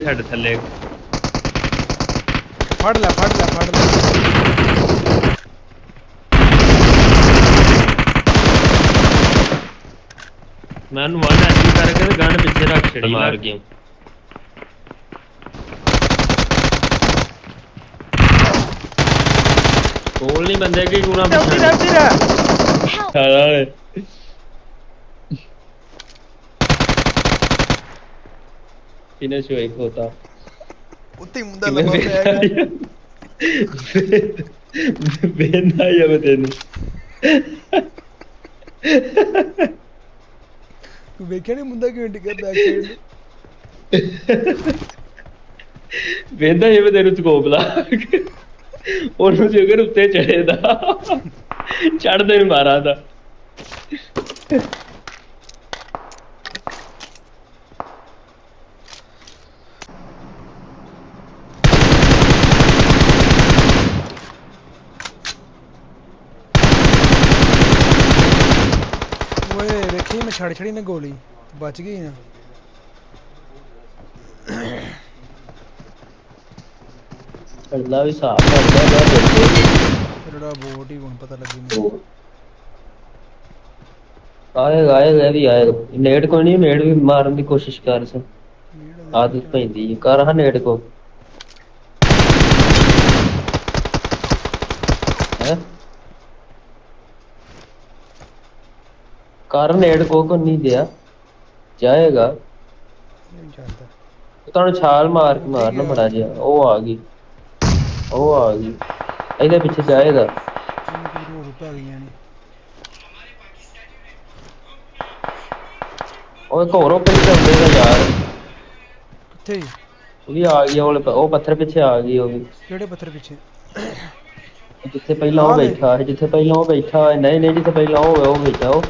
ਸਾਡੇ ਥੱਲੇ ਫੜ ਲੈ ਫੜ ਲੈ ਫੜ ਲੈ ਮੈਂ ਉਹਨੂੰ ਵਨ ਐਸੀ ਕਰਕੇ ਗਨ ਪਿੱਛੇ ਰੱਖ ਛੜੀ ਮਾਰ ਗਿਆ ਕੋਲ ਨਹੀਂ ਬੰਦੇ ਕੀ ਗੁਣਾ ਉੱਥੇ ਰਹਿ ਉੱਥੇ ਰਹਿ ਸਾਰਾ ਇਹਨੇ ਸ਼ੋਈ ਖੋਤਾ ਉੱਤੇ ਹੀ ਮੁੰਡਾ ਕਿਵੇਂ ਲੰਮਾ ਪਿਆ ਹੈਗਾ। ਬੇਨਾ ਜਾਂ ਤੈਨੂੰ ਤੂੰ ਵੇਖਿਆ ਨਹੀਂ ਮੁੰਡਾ ਕਿਵੇਂ ਡਿੱਗਾ ਬੈਕ ਸਾਈਡ ਵੇਂਦਾ ਜਿਵੇਂ ਤੈਨੂੰ ਸਕੋਪ ਲਾ और मुझे अगर उतने चढ़ते ही मारा था छड़ी छड़ी ने गोली? बच गई ना। ਅੱਲਾ ਵੀ ਸਾਫ ਕਰਦਾ ਦਾ ਜਿਹੜਾ ਬੋਟ ਹੀ ਹੁਣ ਪਤਾ ਲੱਗੀ ਮੈਨੂੰ ਆਏਗਾ ਆਏਗਾ ਇਹ ਵੀ ਆਏਗਾ ਨੇੜ ਕੋ ਨਹੀਂ ਨੇੜ ਵੀ ਮਾਰਨ ਦੀ ਕੋਸ਼ਿਸ਼ ਕਰ ਸਕ ਆਦਤ ਪੈਂਦੀ ਹੈ। ਕਰ ਹਾਂ ਨੇੜ ਕੋ ਹੈ ਕਰ ਨੇੜ ਕੋ ਕੋ ਨਹੀਂ ਦਿਆ ਜਾਏਗਾ ਨਹੀਂ ਜਾਂਦਾ ਤੁਹਾਨੂੰ ਛਾਲ ਮਾਰ ਕੇ ਮਾਰਨਾ ਬੜਾ ਜਿਹਾ ਉਹ ਆ ਗਈ ਉਹ ਆ ਗਈ। ਇਹਦੇ ਪਿੱਛੇ ਜਾਏਗਾ ਇਹਨੂੰ ਕੋਈ ਰੋੜ ਪੈ ਗਈਆਂ ਨੇ ਉਹ ਚੱਲਦੇ ਦਾ ਯਾਰ। ਕਿੱਥੇ ਉਹ ਵੀ ਆ ਗਈ ਉਹ ਉਹ ਪੱਥਰ ਪਿੱਛੇ ਆ ਗਈ ਉਹ ਵੀ। ਕਿਹੜੇ ਪੱਥਰ ਪਿੱਛੇ? ਜਿੱਥੇ ਪਹਿਲਾਂ ਉਹ। ਬੈਠਾ ਸੀ ਜਿੱਥੇ ਪਹਿਲਾਂ ਉਹ ਬੈਠਾ। ਨਹੀਂ ਨਹੀਂ ਜਿੱਥੇ ਪਹਿਲਾਂ ਉਹ ਉਹ ਬੈਠਾ ਉਹ।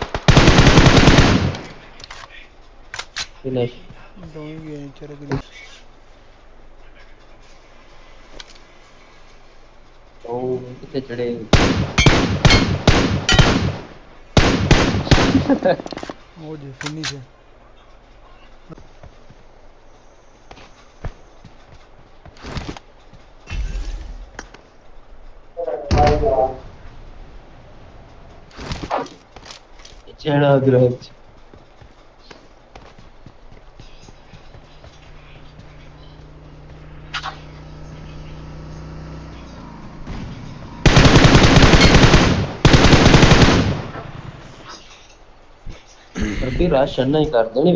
ਫਿਨਿਸ਼। ਦੋਵੇਂ ਗਏ ਚਰ ਗਏ Oh, today. Oh, you finish? It's another. ರುಧಿರ ಶಣ್ಯೈಕಾರ್ದಣಿ